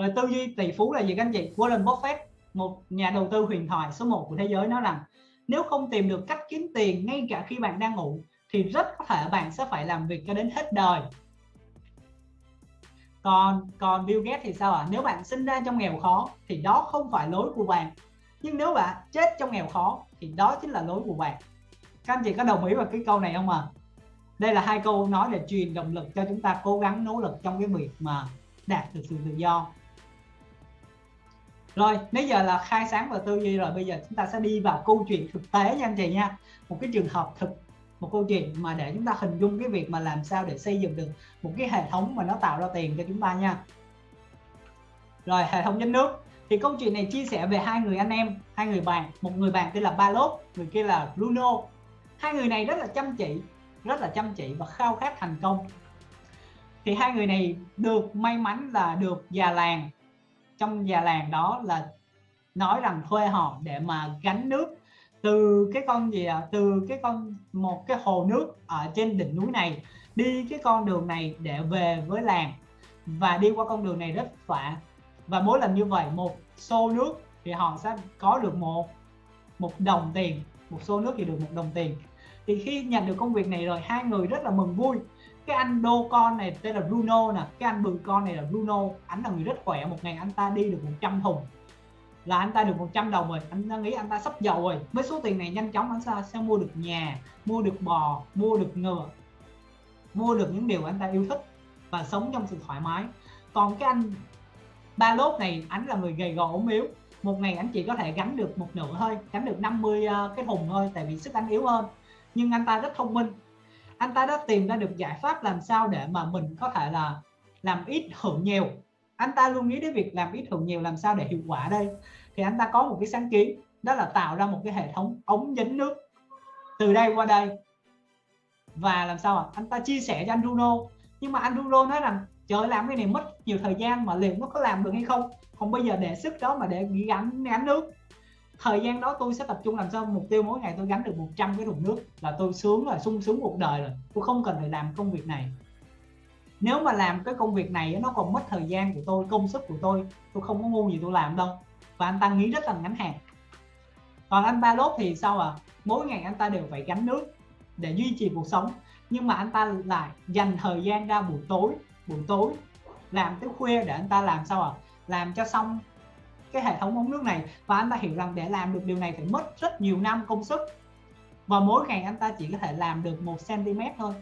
rồi tư duy tỷ phú là gì các anh chị? Warren Buffett, một nhà đầu tư huyền thoại số 1 của thế giới, nói rằng nếu không tìm được cách kiếm tiền ngay cả khi bạn đang ngủ, thì rất có thể bạn sẽ phải làm việc cho đến hết đời. Còn còn Bill Gates thì sao ạ? À? nếu bạn sinh ra trong nghèo khó, thì đó không phải lối của bạn. Nhưng nếu bạn chết trong nghèo khó, thì đó chính là lối của bạn. Các anh chị có đồng ý vào cái câu này không ạ? À? đây là hai câu nói để truyền động lực cho chúng ta cố gắng nỗ lực trong cái việc mà đạt được sự tự do rồi nãy giờ là khai sáng và tư duy rồi, bây giờ chúng ta sẽ đi vào câu chuyện thực tế nha anh chị nha. Một cái trường hợp thực, một câu chuyện mà để chúng ta hình dung cái việc mà làm sao để xây dựng được một cái hệ thống mà nó tạo ra tiền cho chúng ta nha. Rồi, hệ thống nhân nước. Thì câu chuyện này chia sẻ về hai người anh em, hai người bạn. Một người bạn tên là Balot người kia là Bruno. Hai người này rất là chăm chỉ, rất là chăm chỉ và khao khát thành công. Thì hai người này được may mắn là được già làng trong già làng đó là nói rằng thuê họ để mà gánh nước từ cái con gì à từ cái con, một cái hồ nước ở trên đỉnh núi này, đi cái con đường này để về với làng và đi qua con đường này rất phả và mỗi lần như vậy, một xô nước thì họ sẽ có được một một đồng tiền. Một xô nước thì được một đồng tiền. Thì khi nhận được công việc này rồi, hai người rất là mừng vui cái anh đô con này tên là Bruno nè cái anh bự con này là Bruno. Anh là người rất khỏe một ngày anh ta đi được 100 thùng. Là anh ta được 100 đồng rồi anh ta nghĩ anh ta sắp giàu rồi. Với số tiền này nhanh chóng anh ta sẽ mua được nhà mua được bò mua được ngựa mua được những điều anh ta yêu thích và sống trong sự thoải mái. Còn cái anh ba lốt này anh là người gầy gò ốm yếu. Một ngày anh chỉ có thể gánh được một nửa thôi gánh được 50 ờ, cái thùng thôi tại vì sức anh yếu hơn. Nhưng anh ta rất thông minh anh ta đã tìm ra được giải pháp làm sao để mà mình có thể là làm ít hưởng nhiều. Anh ta luôn nghĩ đến việc làm ít hưởng nhiều làm sao để hiệu quả đây. Thì anh ta có một cái sáng kiến, đó là tạo ra một cái hệ thống ống dẫn nước từ đây qua đây. Và làm sao à? anh ta chia sẻ cho anh Bruno nhưng mà anh Bruno nói rằng, trời làm cái này mất nhiều thời gian mà liệu nó có làm được hay không? Không bây giờ để sức đó mà để gắn gắn nước thời gian đó tôi sẽ tập trung làm sao mục tiêu mỗi ngày tôi gánh được 100 cái thùng nước là tôi sướng rồi, sung sướng cuộc đời rồi. Tôi không cần phải làm công việc này. Nếu mà làm cái công việc này nó còn mất thời gian của tôi, công sức của tôi tôi không có ngu gì tôi làm đâu. Và anh ta nghĩ rất là ngắn hạn. Còn anh ba lốt thì sao à mỗi ngày anh ta đều phải gánh nước để duy trì cuộc sống. Nhưng mà anh ta lại dành thời gian ra buổi tối buổi tối làm tới khuya để anh ta làm sao à làm cho xong cái hệ thống ống nước này và anh ta hiểu rằng để làm được điều này phải mất rất nhiều năm công sức. Và mỗi ngày anh ta chỉ có thể làm được một cm thôi.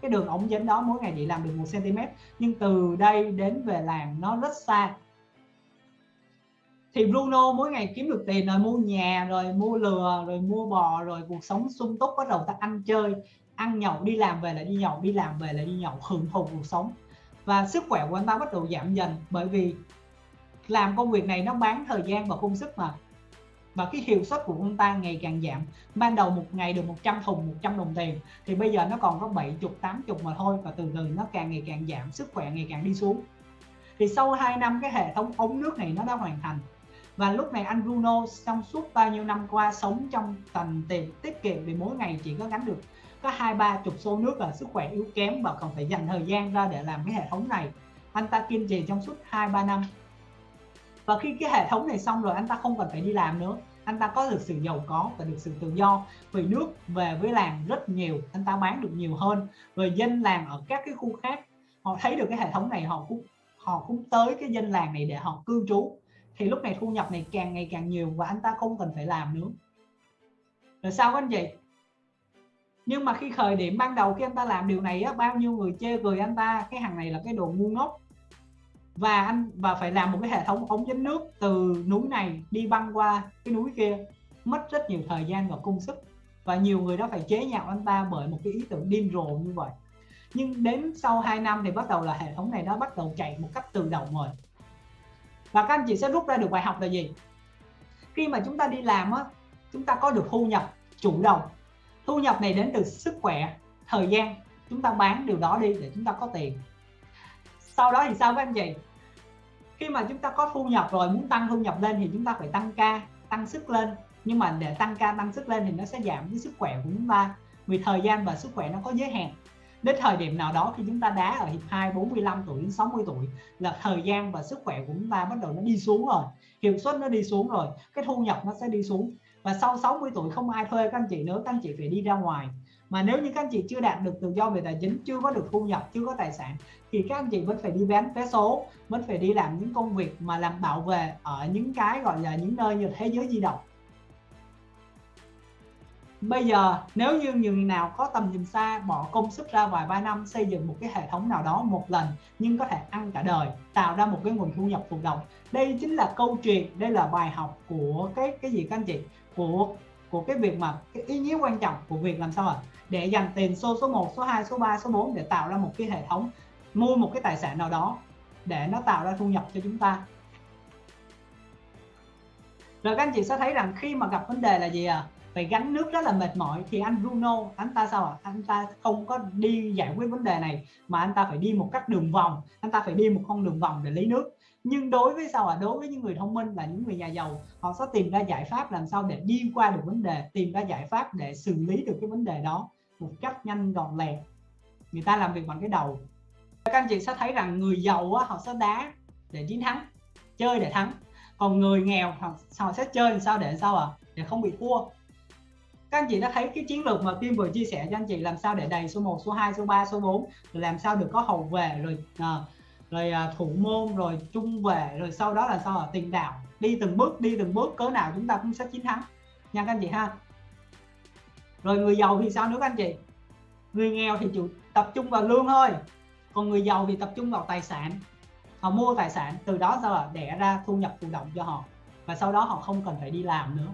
Cái đường ống dẫn đó mỗi ngày chỉ làm được một cm nhưng từ đây đến về làm nó rất xa. Thì Bruno mỗi ngày kiếm được tiền rồi mua nhà rồi mua lừa rồi mua bò rồi cuộc sống sung túc bắt đầu ta ăn chơi, ăn nhậu, đi làm về lại đi nhậu, đi làm về lại đi nhậu, hưởng thụ cuộc sống. Và sức khỏe của anh ta bắt đầu giảm dần bởi vì làm công việc này nó bán thời gian và công sức mà. Và cái hiệu suất của ông ta ngày càng giảm. Ban đầu một ngày được 100 thùng 100 đồng tiền. Thì bây giờ nó còn có 70 80 mà thôi. Và từ từ nó càng ngày càng giảm, sức khỏe ngày càng đi xuống. Thì sau 2 năm cái hệ thống ống nước này nó đã hoàn thành. Và lúc này anh Bruno trong suốt bao nhiêu năm qua sống trong tầm tiền tiết kiệm vì mỗi ngày chỉ có gánh được có hai, ba chục xô nước là sức khỏe yếu kém và còn phải dành thời gian ra để làm cái hệ thống này. Anh ta kiên trì trong suốt hai, ba năm và khi cái hệ thống này xong rồi anh ta không cần phải đi làm nữa. Anh ta có được sự giàu có và được sự tự do. Vì nước về với làng rất nhiều anh ta bán được nhiều hơn. Rồi dân làng ở các cái khu khác họ thấy được cái hệ thống này họ cũng họ cũng tới cái dân làng này để họ cư trú. Thì lúc này thu nhập này càng ngày càng nhiều và anh ta không cần phải làm nữa. Rồi sao anh chị nhưng mà khi khởi điểm ban đầu khi anh ta làm điều này á, bao nhiêu người chê cười anh ta cái hàng này là cái đồ ngu ngốc và anh, và phải làm một cái hệ thống ống dẫn nước từ núi này đi băng qua cái núi kia. Mất rất nhiều thời gian và công sức. Và nhiều người đó phải chế nhạo anh ta bởi một cái ý tưởng điên rồ như vậy. Nhưng đến sau 2 năm thì bắt đầu là hệ thống này nó bắt đầu chạy một cách tự động rồi. Và các anh chị sẽ rút ra được bài học là gì? Khi mà chúng ta đi làm á, chúng ta có được thu nhập chủ động. Thu nhập này đến từ sức khỏe, thời gian. Chúng ta bán điều đó đi để chúng ta có tiền sau đó thì sao các anh chị? Khi mà chúng ta có thu nhập rồi, muốn tăng thu nhập lên thì chúng ta phải tăng ca, tăng sức lên. Nhưng mà để tăng ca, tăng sức lên thì nó sẽ giảm cái sức khỏe của chúng ta. Vì thời gian và sức khỏe nó có giới hạn. Đến thời điểm nào đó khi chúng ta đá ở hiệp 2 45 tuổi đến 60 tuổi là thời gian và sức khỏe của chúng ta bắt đầu nó đi xuống rồi. Hiệu suất nó đi xuống rồi. Cái thu nhập nó sẽ đi xuống và sau 60 tuổi không ai thuê các anh chị nữa, các anh chị phải đi ra ngoài. Mà nếu như các anh chị chưa đạt được tự do về tài chính, chưa có được thu nhập, chưa có tài sản, thì các anh chị vẫn phải đi bán vé số, vẫn phải đi làm những công việc mà làm bảo vệ ở những cái gọi là những nơi như thế giới di động. Bây giờ, nếu như người nào có tầm nhìn xa, bỏ công sức ra vài ba năm, xây dựng một cái hệ thống nào đó một lần, nhưng có thể ăn cả đời, tạo ra một cái nguồn thu nhập thụ động đây chính là câu chuyện, đây là bài học của cái cái gì các anh chị? Của của cái việc mà cái ý nghĩa quan trọng của việc làm sao ạ à? để dành tiền số số 1 số 2 số 3 số 4 để tạo ra một cái hệ thống, mua một cái tài sản nào đó để nó tạo ra thu nhập cho chúng ta rồi các anh chị sẽ thấy rằng khi mà gặp vấn đề là gì à phải gánh nước rất là mệt mỏi. Thì anh Bruno anh ta sao ạ? À? anh ta không có đi giải quyết vấn đề này mà anh ta phải đi một cách đường vòng. Anh ta phải đi một con đường vòng để lấy nước. Nhưng đối với sao ạ? À? đối với những người thông minh là những người nhà giàu họ sẽ tìm ra giải pháp làm sao để đi qua được vấn đề tìm ra giải pháp để xử lý được cái vấn đề đó một cách nhanh gọn lẹ. Người ta làm việc bằng cái đầu. Các anh chị sẽ thấy rằng người giàu á, họ sẽ đá để chiến thắng chơi để thắng. Còn người nghèo họ, họ sẽ chơi làm sao để sao à để không bị thua các anh chị đã thấy cái chiến lược mà Kim vừa chia sẻ cho anh chị làm sao để đầy số 1, số 2, số 3, số 4 rồi làm sao được có hậu vệ rồi à, rồi à, thủ môn rồi trung vệ rồi sau đó là sao là tiền đạo. Đi từng bước đi từng bước cỡ nào chúng ta cũng sẽ chiến thắng. Nha các anh chị ha. Rồi người giàu thì sao nữa các anh chị? Người nghèo thì chủ tập trung vào lương thôi. Còn người giàu thì tập trung vào tài sản. Họ mua tài sản từ đó sao là đẻ ra thu nhập thụ động cho họ. Và sau đó họ không cần phải đi làm nữa.